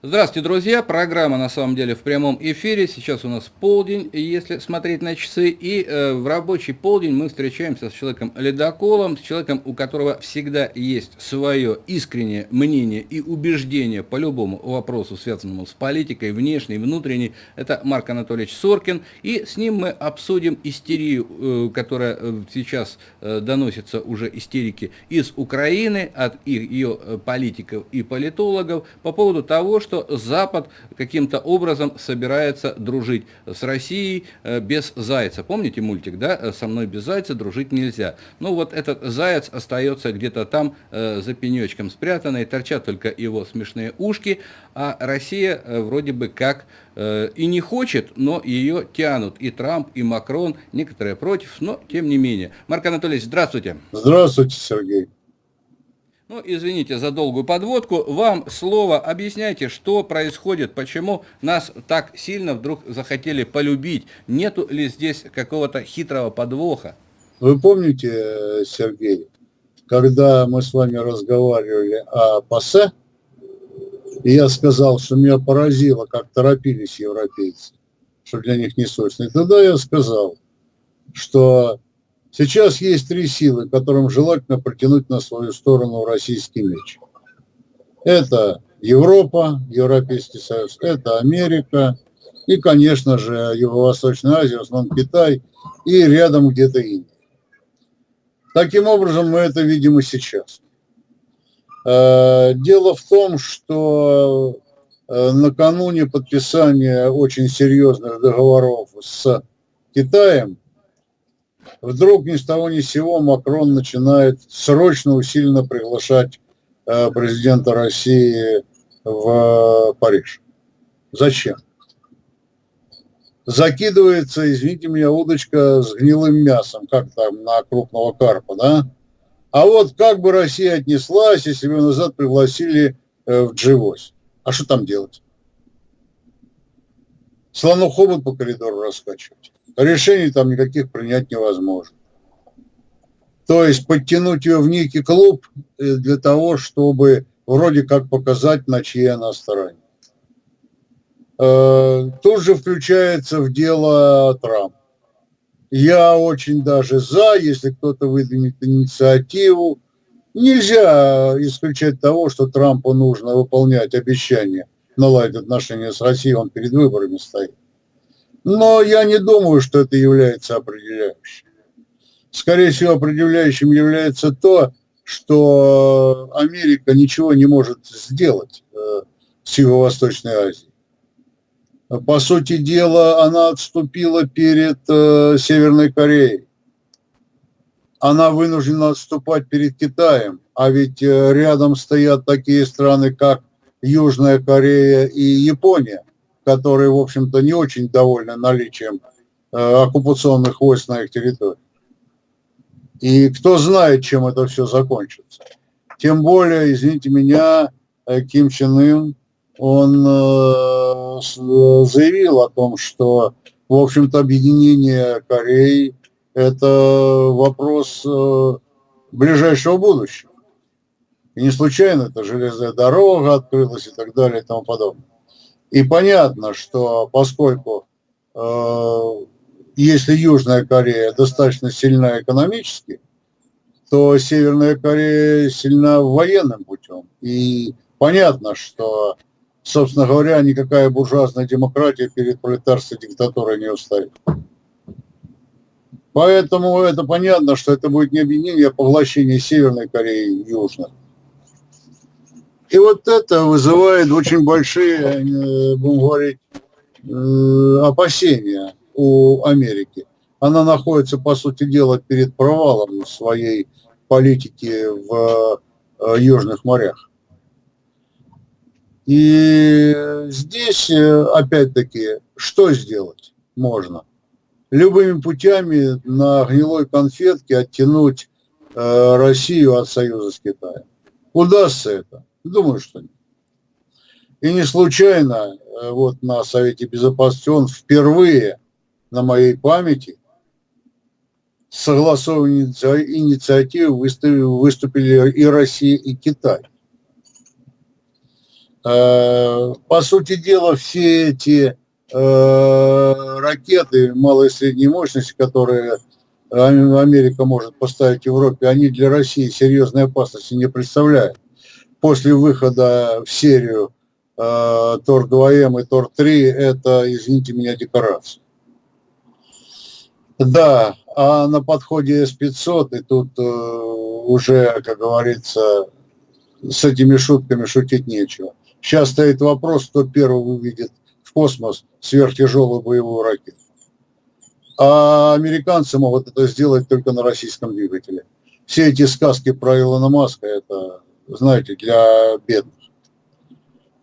Здравствуйте, друзья! Программа на самом деле в прямом эфире. Сейчас у нас полдень, если смотреть на часы. И э, в рабочий полдень мы встречаемся с человеком ледоколом, с человеком, у которого всегда есть свое искреннее мнение и убеждение по любому вопросу, связанному с политикой, внешней, внутренней. Это Марк Анатольевич Соркин. И с ним мы обсудим истерию, э, которая э, сейчас э, доносится уже истерики из Украины, от их, ее политиков и политологов по поводу того, что что Запад каким-то образом собирается дружить с Россией э, без зайца. Помните мультик, да? «Со мной без зайца дружить нельзя». Ну вот этот заяц остается где-то там э, за пенечком спрятанный, торчат только его смешные ушки, а Россия э, вроде бы как и не хочет, но ее тянут. И Трамп, и Макрон, некоторые против, но тем не менее. Марк Анатольевич, здравствуйте. Здравствуйте, Сергей. Ну, извините за долгую подводку. Вам слово. Объясняйте, что происходит, почему нас так сильно вдруг захотели полюбить. Нету ли здесь какого-то хитрого подвоха? Вы помните, Сергей, когда мы с вами разговаривали о ПАСЕ, и я сказал, что меня поразило, как торопились европейцы, что для них не срочно. И тогда я сказал, что Сейчас есть три силы, которым желательно протянуть на свою сторону российский меч. Это Европа, Европейский Союз, это Америка и, конечно же, Юго-Восточная Азия, в основном Китай и рядом где-то Индия. Таким образом, мы это видим и сейчас. Э, дело в том, что э, накануне подписания очень серьезных договоров с Китаем вдруг ни с того ни с сего Макрон начинает срочно усиленно приглашать э, президента России в Париж. Зачем? Закидывается, извините меня, удочка с гнилым мясом, как там на крупного карпа, да? А вот как бы Россия отнеслась, если бы назад пригласили э, в G8? А что там делать? Слону хобот по коридору раскачивать решений там никаких принять невозможно. То есть подтянуть ее в некий клуб э, для того, чтобы вроде как показать, на чьей она стороне. Э, тут же включается в дело Трамп. Я очень даже за, если кто-то выдвинет инициативу. Нельзя исключать того, что Трампу нужно выполнять обещания наладить отношения с Россией, он перед выборами стоит. Но я не думаю, что это является определяющим. Скорее всего, определяющим является то, что Америка ничего не может сделать э, с Юго-Восточной Азией. По сути дела, она отступила перед э, Северной Кореей. Она вынуждена отступать перед Китаем, а ведь э, рядом стоят такие страны, как Южная Корея и Япония которые, в общем-то, не очень довольны наличием э, оккупационных войск на их территории. И кто знает, чем это все закончится. Тем более, извините меня, э, Ким Чен Ын, он э, заявил о том, что, в общем-то, объединение Кореи – это вопрос ближайшего будущего. И не случайно это железная дорога открылась и так далее и тому подобное. И понятно, что поскольку э, если Южная Корея достаточно сильна экономически, то Северная Корея сильна военным путем. И понятно, что, собственно говоря, никакая буржуазная демократия перед пролетарской диктатурой не устоит. Поэтому это понятно, что это будет не объединение, а поглощение Северной Кореи и Южной. И вот это вызывает очень большие, э, будем говорить, э, опасения у Америки. Она находится, по сути дела, перед провалом своей политики в э, Южных морях. И здесь, опять-таки, что сделать можно? Любыми путями на гнилой конфетке оттянуть Россию от союза с Китаем. Удастся это? Думаю, что нет. И не случайно э, вот на Совете Безопасности он впервые на моей памяти согласованной инициативой выступили, выступили и Россия, и Китай. Э, по сути дела, все эти э, ракеты малой и средней мощности, которые Америка может поставить Европе, они для России серьезной опасности не представляют. После выхода в серию э, Тор-2М и Тор-3 это, извините меня, декорация. Да, а на подходе С-500, и тут э, уже, как говорится, с этими шутками шутить нечего. Сейчас стоит вопрос, кто первый выведет в космос сверхтяжелую боевую ракету. А американцы могут это сделать только на российском двигателе. Все эти сказки про Илона Маска, это, знаете, для бедных.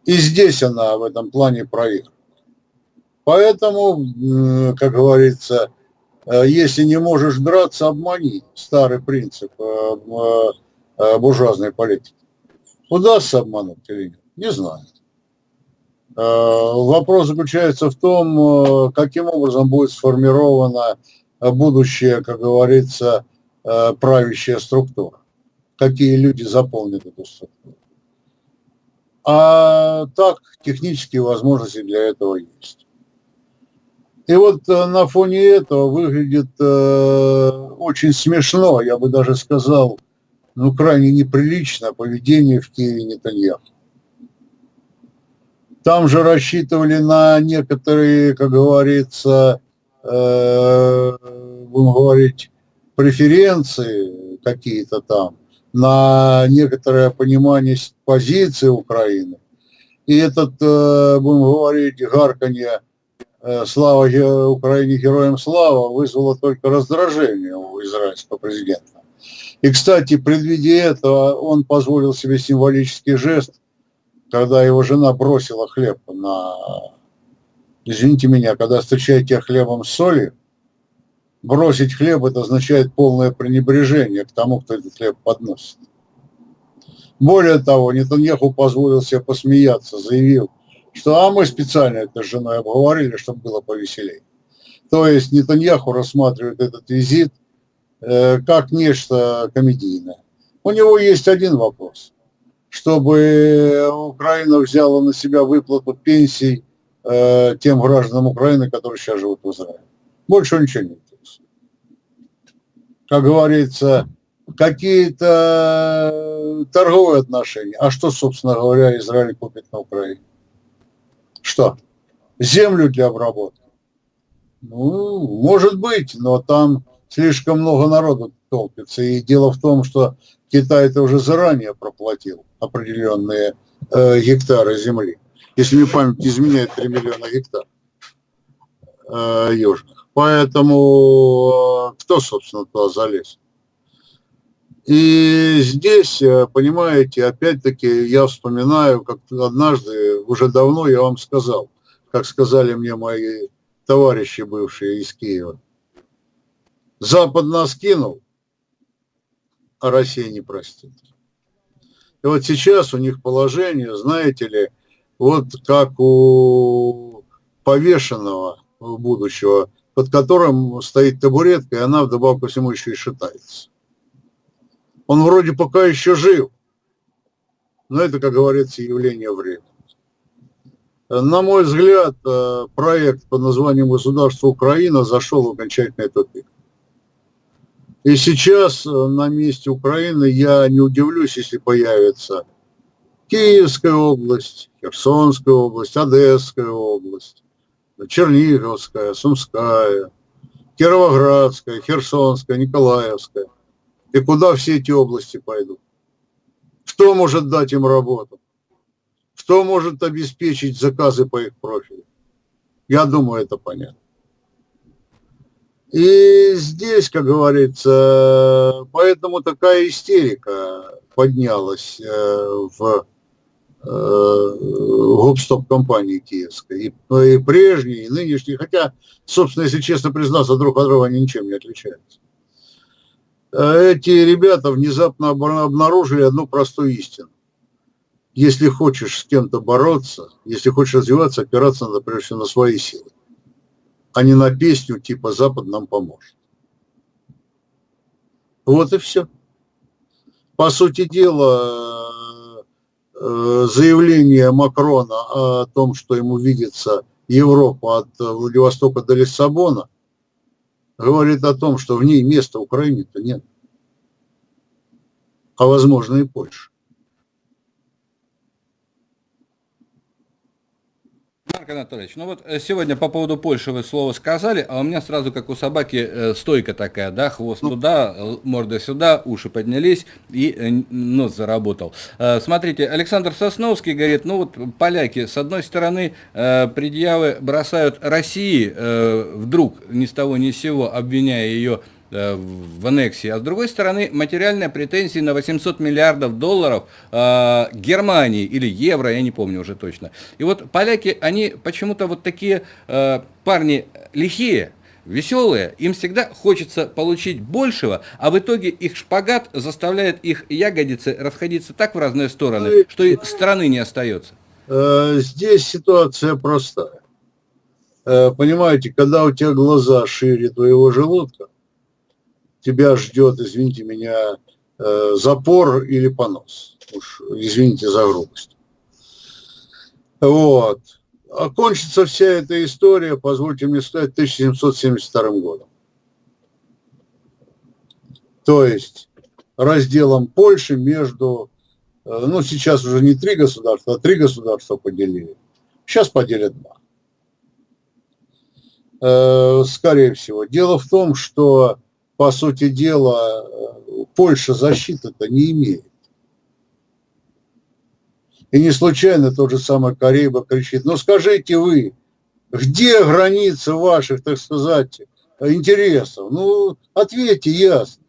И здесь она в этом плане проигрывает. Поэтому, как говорится, э, если не можешь драться, обмани. Старый принцип э, э, буржуазной политики. Удастся обмануть или нет? Не знаю. Вопрос заключается в том, каким образом будет сформирована будущая, как говорится, правящая структура. Какие люди заполнят эту структуру. А так, технические возможности для этого есть. И вот на фоне этого выглядит очень смешно, я бы даже сказал, ну, крайне неприлично поведение в Киеве Нетаньяху. Там же рассчитывали на некоторые, как говорится, э, будем говорить, преференции какие-то там, на некоторое понимание позиции Украины. И этот, э, будем говорить, гарканье э, «Слава Украине, героям слава» вызвало только раздражение у израильского президента. И, кстати, предвидя этого, он позволил себе символический жест, когда его жена бросила хлеб на... Извините меня, когда встречаете хлебом с солью, бросить хлеб – это означает полное пренебрежение к тому, кто этот хлеб подносит. Более того, Нетаньяху позволил себе посмеяться, заявил, что а мы специально это с женой обговорили, чтобы было повеселее. То есть Нетаньяху рассматривает этот визит – Э, как нечто комедийное. У него есть один вопрос. Чтобы Украина взяла на себя выплату пенсий э, тем гражданам Украины, которые сейчас живут в Израиле. Больше ничего не интересует. Как говорится, какие-то торговые отношения. А что, собственно говоря, Израиль купит на Украине? Что? Землю для обработки? Ну, может быть, но там слишком много народу толпится. И дело в том, что Китай это уже заранее проплатил определенные э, гектары земли. Если мне память изменяет, 3 миллиона гектаров э, южных. Поэтому э, кто, собственно, туда залез? И здесь, э, понимаете, опять-таки я вспоминаю, как однажды, уже давно я вам сказал, как сказали мне мои товарищи бывшие из Киева, Запад нас кинул, а Россия не простит. И вот сейчас у них положение, знаете ли, вот как у повешенного будущего, под которым стоит табуретка, и она вдобавок ко всему еще и шатается. Он вроде пока еще жив, но это, как говорится, явление времени. На мой взгляд, э, проект под названием «Государство Украина» зашел в окончательный тупик. И сейчас э, на месте Украины я не удивлюсь, если появится Киевская область, Херсонская область, Одесская область, Черниговская, Сумская, Кировоградская, Херсонская, Николаевская. И куда все эти области пойдут? Кто может дать им работу? Кто может обеспечить заказы по их профилю? Я думаю, это понятно. И здесь, как говорится, поэтому такая истерика поднялась э, в э, гоп-стоп-компании киевской. И, и прежней, и нынешней. Хотя, собственно, если честно признаться, друг от друга они ничем не отличаются. Эти ребята внезапно обнаружили одну простую истину. Если хочешь с кем-то бороться, если хочешь развиваться, опираться надо прежде всего на свои силы а не на песню типа «Запад нам поможет». Вот и все. По сути дела, заявление Макрона о том, что ему видится Европа от Владивостока до Лиссабона, говорит о том, что в ней места Украине-то нет. А возможно и Польша. Марк Анатольевич, ну вот э, сегодня по поводу Польши вы слово сказали, а у меня сразу, как у собаки, э, стойка такая, да, хвост ну. туда, морда сюда, уши поднялись и э, нос заработал. Смотрите, Александр Сосновский говорит, ну вот поляки, с одной стороны, предъявы бросают России, вдруг ни с того ни с сего, обвиняя ее в аннексии, а с другой стороны материальные претензии на 800 миллиардов долларов э, Германии или евро, я не помню уже точно. И вот поляки, они почему-то вот такие э, парни лихие, веселые, им всегда хочется получить большего, а в итоге их шпагат заставляет их ягодицы расходиться так в разные стороны, что и страны не остается. Э, здесь ситуация простая. Э, понимаете, когда у тебя глаза шире твоего желудка, тебя ждет, извините меня, э, запор или понос. Уж извините за грубость. Вот. Окончится вся эта история, позвольте мне сказать, 1772 годом. То есть разделом Польши между, э, ну сейчас уже не три государства, а три государства поделили. Сейчас поделят два. Э, скорее всего. Дело в том, что по сути дела, Польша защиты-то не имеет. И не случайно тот же самый Кариба кричит, ну скажите вы, где границы ваших, так сказать, интересов? Ну, ответьте ясно.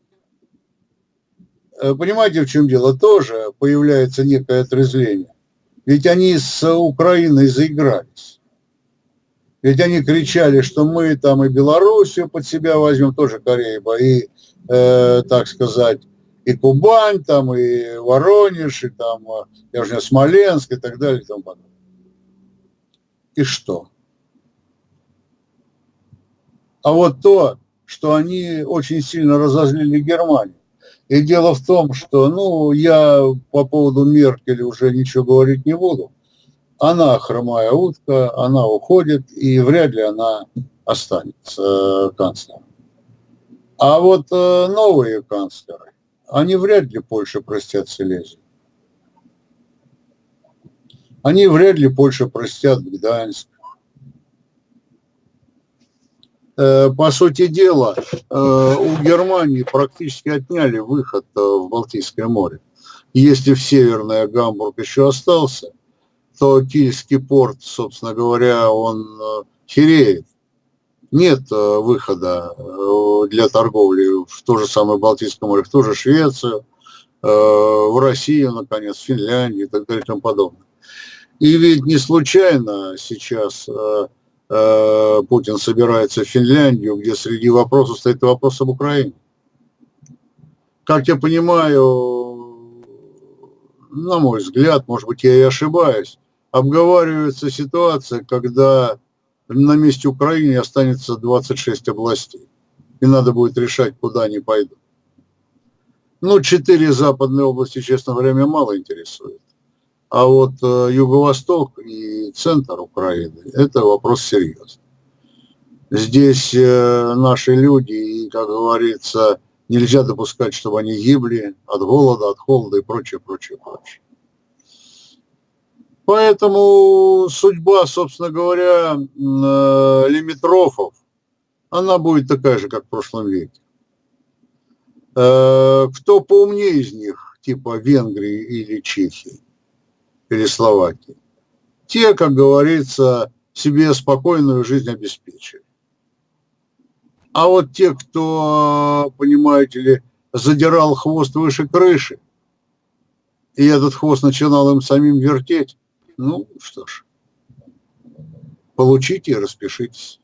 Э, понимаете, в чем дело? Тоже появляется некое отрезвление. Ведь они с Украиной заигрались. Ведь они кричали, что мы там и Белоруссию под себя возьмем, тоже Кореева, и, э, так сказать, и Кубань, там, и Воронеж, и там, э, я уже не Смоленск, и так далее, и тому подобное. И что? А вот то, что они очень сильно разозлили Германию. И дело в том, что, ну, я по поводу Меркель уже ничего говорить не буду она хромая утка, она уходит, и вряд ли она останется э, канцлером. А вот э, новые канцлеры, они вряд ли Польше простят Силезию. Они вряд ли Польше простят Гданьск. Э, по сути дела, у Германии практически отняли выход в Балтийское море. Если в Северное Гамбург еще остался, то Кильский порт, собственно говоря, он э, хереет. Нет э, выхода э, для торговли в то же самое Балтийское море, в ту же Швецию, в Россию, наконец, в Финляндию и так далее и тому подобное. И ведь не случайно сейчас Путин собирается в Финляндию, где среди вопросов стоит вопрос об Украине. Как я понимаю, на мой взгляд, может быть, я и ошибаюсь, обговаривается ситуация, когда на месте Украины останется 26 областей. И надо будет решать, куда они пойдут. Ну, четыре западные области, честно меня мало интересует. А вот э, юго-восток и центр Украины – это вопрос серьезный. Здесь э, наши люди, и, как говорится, нельзя допускать, чтобы они гибли от голода, от холода и прочее, прочее, прочее. Поэтому судьба, собственно говоря, э, лимитрофов, она будет такая же, как в прошлом веке. Э, кто поумнее из них, типа Венгрии или Чехии, или Словакии, те, как говорится, себе спокойную жизнь обеспечили. А вот те, кто, понимаете ли, задирал хвост выше крыши, и этот хвост начинал им самим вертеть, ну, что ж, получите и распишитесь.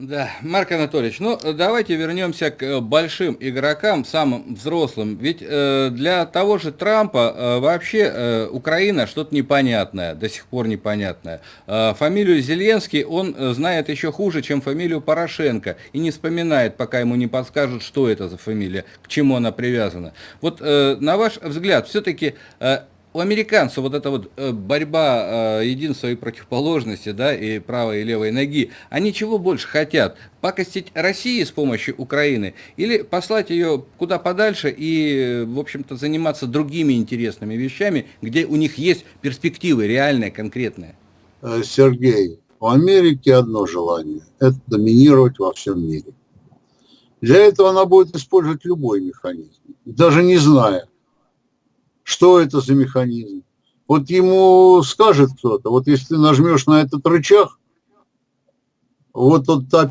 Да, Марк Анатольевич, ну давайте вернемся к э, большим игрокам, самым взрослым. Ведь э, для того же Трампа э, вообще э, Украина что-то непонятное, до сих пор непонятное. Э, фамилию Зеленский он э, знает еще хуже, чем фамилию Порошенко, и не вспоминает, пока ему не подскажут, что это за фамилия, к чему она привязана. Вот э, на ваш взгляд, все-таки э, у американцев вот эта вот э, борьба э, единства и противоположности, да, и правой и левой ноги, они чего больше хотят? Покостить России с помощью Украины или послать ее куда подальше и, в общем-то, заниматься другими интересными вещами, где у них есть перспективы реальные, конкретные? Э, Сергей, у Америки одно желание – это доминировать во всем мире. Для этого она будет использовать любой механизм, даже не зная, что это за механизм. Вот ему скажет кто-то, вот если ты нажмешь на этот рычаг, вот тот та,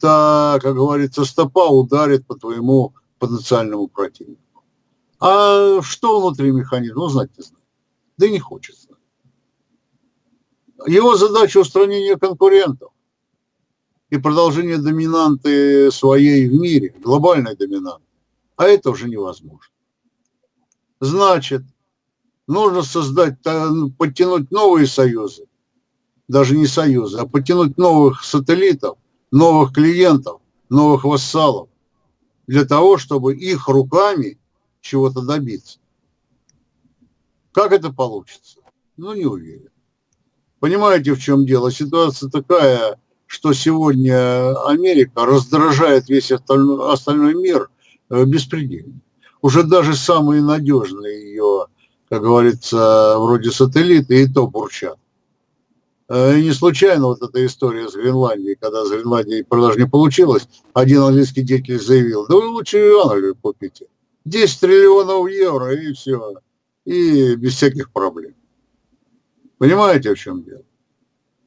та, как говорится, стопа ударит по твоему потенциальному противнику. А что внутри механизма, ну, знать не знаю. Да и не хочется. Его задача устранение конкурентов и продолжение доминанты своей в мире, глобальной доминанты. А это уже невозможно. Значит, нужно создать, ну, подтянуть новые союзы, даже не союзы, а подтянуть новых сателлитов, новых клиентов, новых вассалов, для того, чтобы их руками чего-то добиться. Как это получится? Ну, не уверен. Понимаете, в чем дело? Ситуация такая, что сегодня Америка раздражает весь остальной, мир э, беспредельно уже даже самые надежные ее, как говорится, вроде сателлиты, и то бурчат. Э, и не случайно вот эта история с Гренландией, когда с Гренландией продаж не получилось, один английский деятель заявил, да вы лучше Англию купите. 10 триллионов евро и все. И без всяких проблем. Понимаете, в чем дело?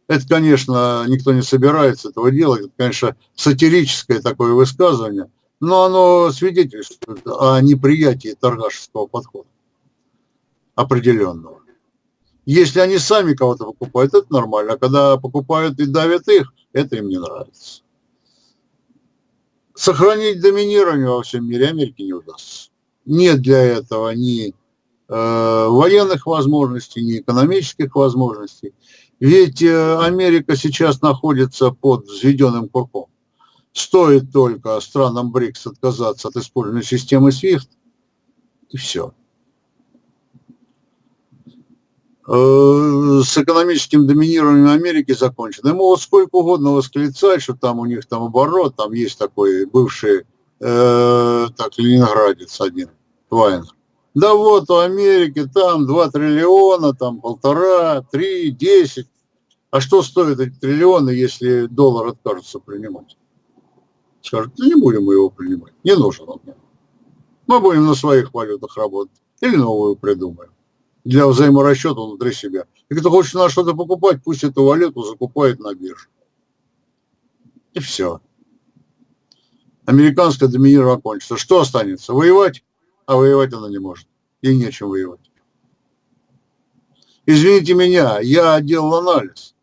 Это, конечно, никто не собирается этого делать. Это, конечно, сатирическое такое высказывание – но оно свидетельствует о неприятии торгашеского подхода определенного. Если они сами кого-то покупают, это нормально, а когда покупают и давят их, это им не нравится. Сохранить доминирование во всем мире Америке не удастся. Нет для этого ни э, военных возможностей, ни экономических возможностей. Ведь э, Америка сейчас находится под взведенным курком. Стоит только странам БРИКС отказаться от использования системы SWIFT, и все. Э, с экономическим доминированием Америки закончено. И могут сколько угодно восклицать, что там у них там оборот, там есть такой бывший э, так, ленинградец один, Вайнер. Да вот у Америки там 2 триллиона, там полтора, три, десять. А что стоят эти триллионы, если доллар откажется принимать? Скажут, не будем мы его принимать, не нужен он нам. Мы будем на своих валютах работать или новую придумаем для взаиморасчета внутри себя. И кто хочет на что-то покупать, пусть эту валюту закупает на бирже. И все. Американское доминирование окончится. Что останется? Воевать? А воевать она не может. Ей нечем воевать. Извините меня, я делал анализ.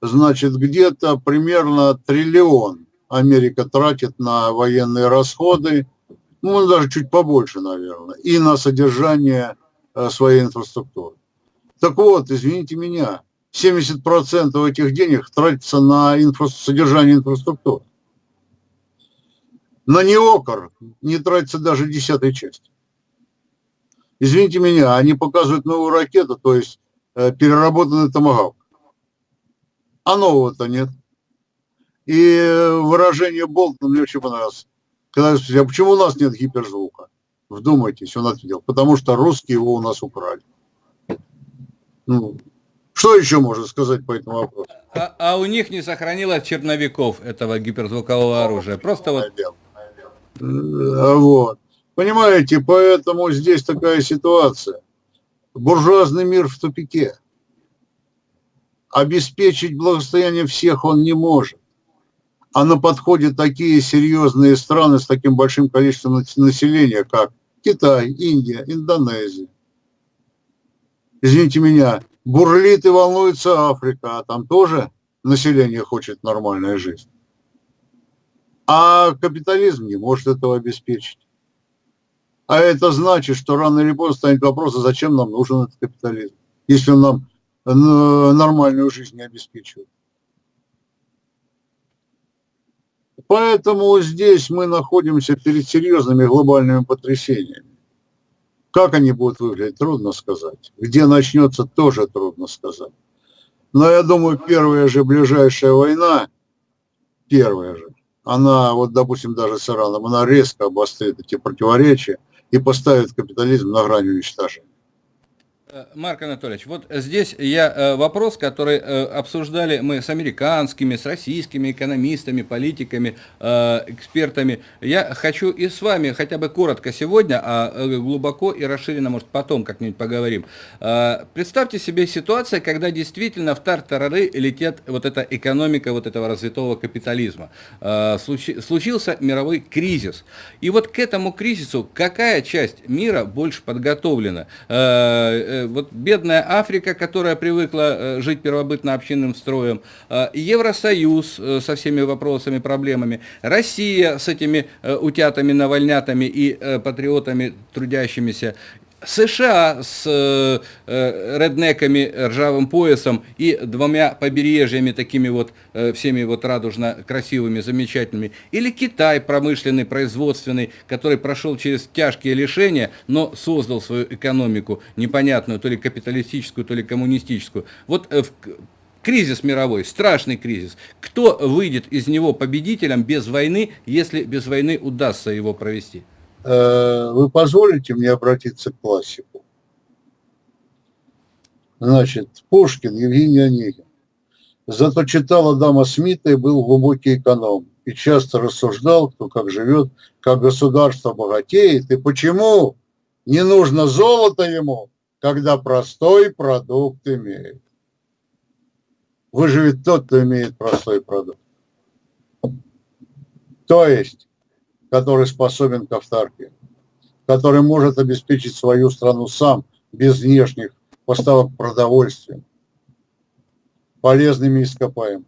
Значит, где-то примерно триллион Америка тратит на военные расходы, ну, даже чуть побольше, наверное, и на содержание э, своей инфраструктуры. Так вот, извините меня, 70% этих денег тратится на инфра... содержание инфраструктуры. На неокр не тратится даже десятой части. Извините меня, они показывают новую ракету, то есть э, переработанный томагавк. А нового-то нет. И выражение Болтона мне очень понравилось. Когда я спросил, а почему у нас нет гиперзвука? Вдумайтесь, он ответил, потому что русские его у нас украли. Ну, что еще можно сказать по этому вопросу? А, а у них не сохранилось черновиков этого гиперзвукового оружия. Просто вот... А вот. Понимаете, поэтому здесь такая ситуация. Буржуазный мир в тупике. Обеспечить благосостояние всех он не может а на подходе такие серьезные страны с таким большим количеством населения, как Китай, Индия, Индонезия. Извините меня, бурлит и волнуется Африка, а там тоже население хочет нормальной жизни. А капитализм не может этого обеспечить. А это значит, что рано или поздно станет вопрос, а зачем нам нужен этот капитализм, если он нам э, нормальную жизнь не обеспечивает. Поэтому здесь мы находимся перед серьезными глобальными потрясениями. Как они будут выглядеть, трудно сказать. Где начнется, тоже трудно сказать. Но я думаю, первая же ближайшая война, первая же, она, вот, допустим, даже с Ираном, она резко обострит эти противоречия и поставит капитализм на грани уничтожения. Э, Марк Анатольевич, вот здесь я э, вопрос, который э, обсуждали мы с американскими, с российскими экономистами, политиками, экспертами. Я хочу и с вами хотя бы коротко сегодня, а глубоко и расширенно, может, потом как-нибудь поговорим. Представьте себе ситуацию, когда действительно в тартарары летит вот эта экономика вот этого развитого капитализма. Случился мировой кризис. И вот к этому кризису какая часть мира больше подготовлена? Вот бедная Африка, которая привыкла э, жить первобытно-общинным строем, э, Евросоюз э, со всеми вопросами, проблемами, Россия с этими утятами, навальнятами и патриотами трудящимися, США с э, реднеками, ржавым поясом и двумя побережьями такими вот э, всеми вот радужно красивыми, замечательными, или Китай промышленный, производственный, который прошел через тяжкие лишения, но создал свою экономику непонятную, то ли капиталистическую, то ли коммунистическую. Вот э, в, кризис мировой, страшный кризис. Кто выйдет из него победителем без войны, если без войны удастся его провести? Э, вы позволите мне обратиться к классику? Значит, Пушкин, Евгений Онегин. Зато читал Адама Смита и был глубокий эконом. И часто рассуждал, кто как живет, как государство богатеет, и почему не нужно золото ему, когда простой продукт имеет. Выживет тот, кто имеет простой продукт. То есть который способен к автарке, который может обеспечить свою страну сам, без внешних поставок продовольствия, полезными ископаемыми,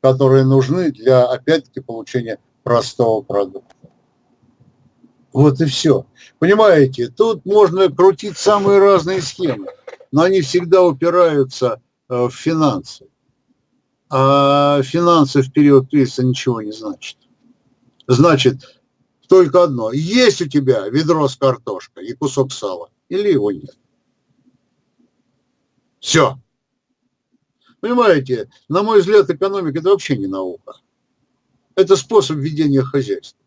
которые нужны для, опять-таки, получения простого продукта. Вот и все. Понимаете, тут можно крутить самые разные схемы, но они всегда упираются э, в финансы. А финансы в период кризиса ничего не значат значит только одно. Есть у тебя ведро с картошкой и кусок сала, или его нет. Все. Понимаете, на мой взгляд, экономика – это вообще не наука. Это способ ведения хозяйства.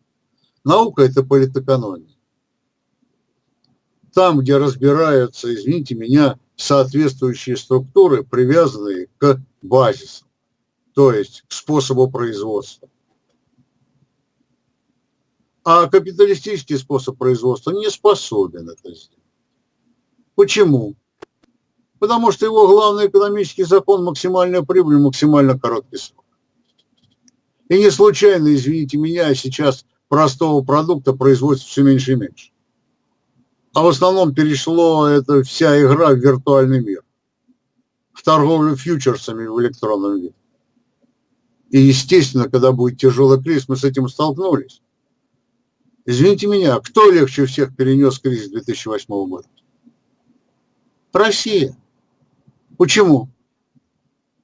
Наука – это политэкономия. Там, где разбираются, извините меня, соответствующие структуры, привязанные к базису, то есть к способу производства. А капиталистический способ производства не способен это сделать. Почему? Потому что его главный экономический закон – максимальная прибыль, максимально короткий срок. И не случайно, извините меня, сейчас простого продукта производится все меньше и меньше. А в основном перешло эта вся игра в виртуальный мир. В торговлю фьючерсами в электронном виде. И, естественно, когда будет тяжелый кризис, мы с этим столкнулись. Извините меня, кто легче всех перенес кризис 2008 года? Россия. Почему?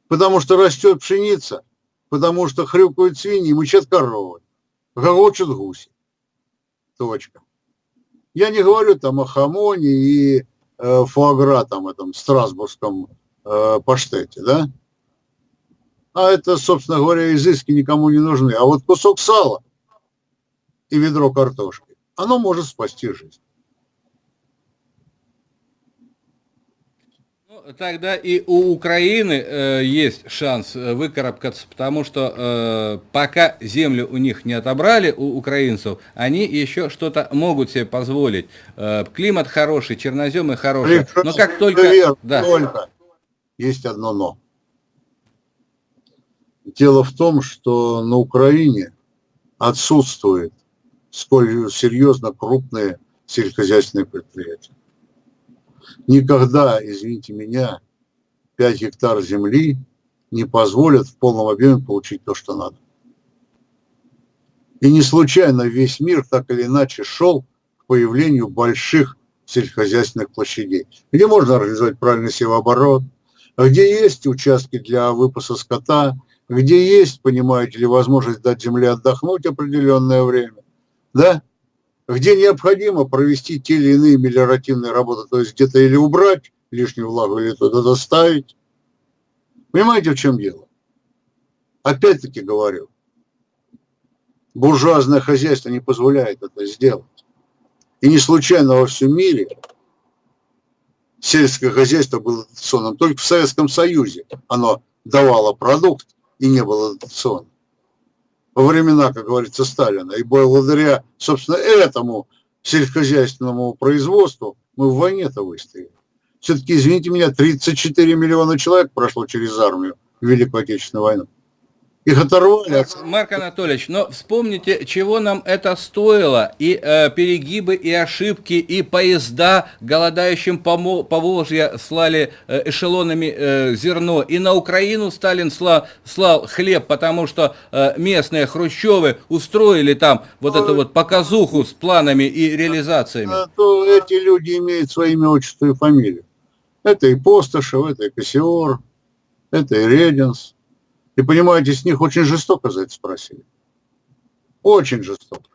Потому что растет пшеница, потому что хрюкают свиньи, мычат коровы, гогочут гуси. Точка. Я не говорю там о хамоне и э, фуагра, там, этом страсбургском э, паштете, да? А это, собственно говоря, изыски никому не нужны. А вот кусок сала – и ведро картошки, оно может спасти жизнь. Ну, тогда и у Украины э, есть шанс э, выкарабкаться, потому что э, пока землю у них не отобрали, у украинцев, они еще что-то могут себе позволить. Э, климат хороший, черноземы хорошие. Но как только... Верно, да. только есть одно но. Дело в том, что на Украине отсутствует сколь серьезно крупные сельскохозяйственные предприятия. Никогда, извините меня, 5 гектар земли не позволят в полном объеме получить то, что надо. И не случайно весь мир так или иначе шел к появлению больших сельскохозяйственных площадей, где можно организовать правильный севооборот, где есть участки для выпаса скота, где есть, понимаете ли, возможность дать земле отдохнуть определенное время, да, где необходимо провести те или иные мелиоративные работы, то есть где-то или убрать лишнюю влагу, или туда доставить. Понимаете, в чем дело? Опять-таки говорю, буржуазное хозяйство не позволяет это сделать. И не случайно во всем мире сельское хозяйство было дотационным. Только в Советском Союзе оно давало продукт и не было дотационным. Во времена, как говорится, Сталина. И благодаря, собственно, этому сельскохозяйственному производству мы в войне-то выстояли. Все-таки, извините меня, 34 миллиона человек прошло через армию в Великую Отечественную войну. Их оторвали. От... Марк Анатольевич, но вспомните, чего нам это стоило. И э, перегибы, и ошибки, и поезда голодающим по, по Волжье слали э, эшелонами э, зерно. И на Украину Сталин слал, слал хлеб, потому что э, местные хрущевы устроили там вот эту вот показуху с планами и реализациями. А то эти люди имеют свои имя, отчество и фамилию. Это и Постышев, это и Кассиор, это и Рединс. И понимаете, с них очень жестоко за это спросили. Очень жестоко.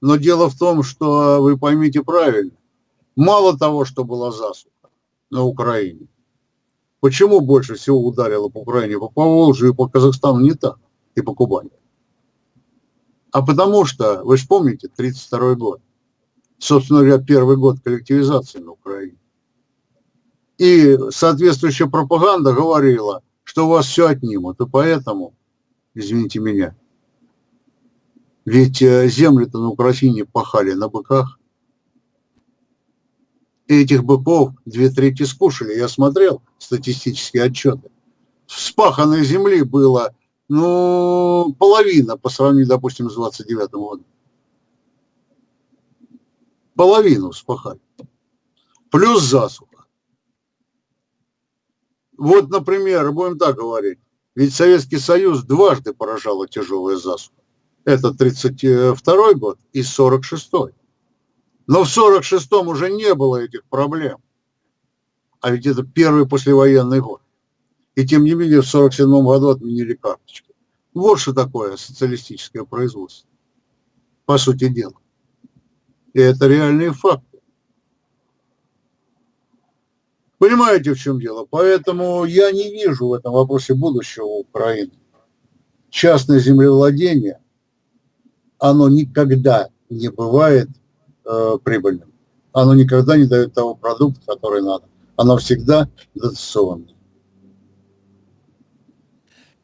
Но дело в том, что вы поймите правильно, мало того, что была засуха на Украине, почему больше всего ударило по Украине, по Поволжью и по Казахстану не так, и по Кубани? А потому что, вы же помните, 1932 год, собственно говоря, первый год коллективизации на Украине. И соответствующая пропаганда говорила, что у вас все отнимут. И поэтому, извините меня, ведь э, земли-то на Украине пахали на быках. И этих быков две трети скушали. Я смотрел статистические отчеты. Спаханной земли было, ну, половина по сравнению, допустим, с 29 годом. Половину спахали. Плюс засуха. Вот, например, будем так говорить, ведь Советский Союз дважды поражала тяжелая засуха. Это 32 год и 46 -й. Но в 46-м уже не было этих проблем. А ведь это первый послевоенный год. И тем не менее в 47 году отменили карточки. Вот что такое социалистическое производство. По сути дела. И это реальные факты. Понимаете, в чем дело? Поэтому я не вижу в этом вопросе будущего Украины. Частное землевладение, оно никогда не бывает э, прибыльным. Оно никогда не дает того продукта, который надо. Оно всегда дотационное.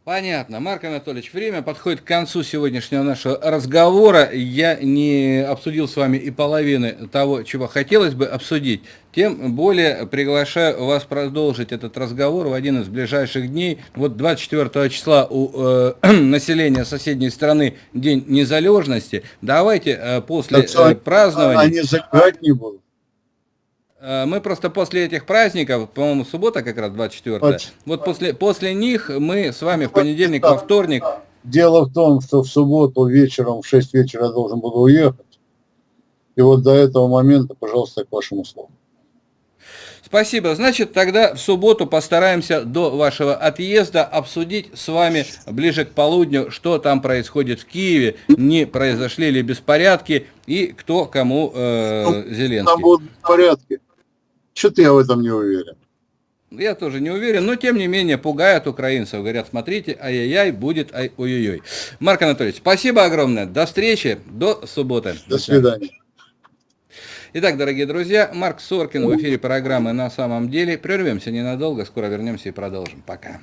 Понятно. Марк Анатольевич, время подходит к концу сегодняшнего нашего разговора. Я не обсудил с вами и половины того, чего хотелось бы обсудить. Тем более приглашаю вас продолжить этот разговор в один из ближайших дней. Вот 24 числа у э, населения соседней страны День незалежности. Давайте э, после э, празднования... Они закрывать не будут. Э, мы просто после этих праздников, по-моему, суббота как раз 24 -е, вот после, после них мы с вами в понедельник, во вторник... Дело в том, что в субботу вечером в 6 вечера я должен буду уехать. И вот до этого момента, пожалуйста, к вашим услугам. Спасибо. Значит, тогда в субботу постараемся до вашего отъезда обсудить с вами ближе к полудню, что там происходит в Киеве, не произошли ли беспорядки и кто кому э, ну, Зеленский. Там будут порядки. Что-то я в этом не уверен. Я тоже не уверен, но тем не менее пугают украинцев. Говорят, смотрите, ай-яй-яй, будет ай-ой-ой. Марк Анатольевич, спасибо огромное. До встречи, до субботы. До свидания. Итак, дорогие друзья, Марк Соркин в эфире программы «На самом деле». Прервемся ненадолго, скоро вернемся и продолжим. Пока.